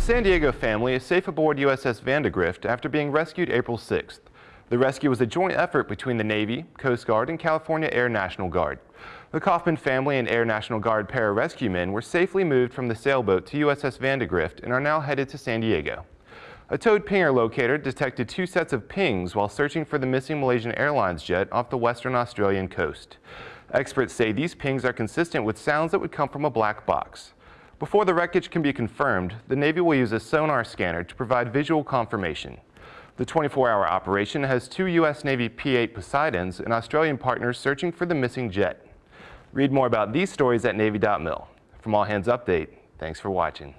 A San Diego family is safe aboard USS Vandegrift after being rescued April 6th. The rescue was a joint effort between the Navy, Coast Guard, and California Air National Guard. The Kaufman family and Air National Guard pararescue men were safely moved from the sailboat to USS Vandegrift and are now headed to San Diego. A towed pinger locator detected two sets of pings while searching for the missing Malaysian Airlines jet off the western Australian coast. Experts say these pings are consistent with sounds that would come from a black box. Before the wreckage can be confirmed, the Navy will use a sonar scanner to provide visual confirmation. The 24-hour operation has two U.S. Navy P-8 Poseidons and Australian partners searching for the missing jet. Read more about these stories at Navy.mil. From All Hands Update, thanks for watching.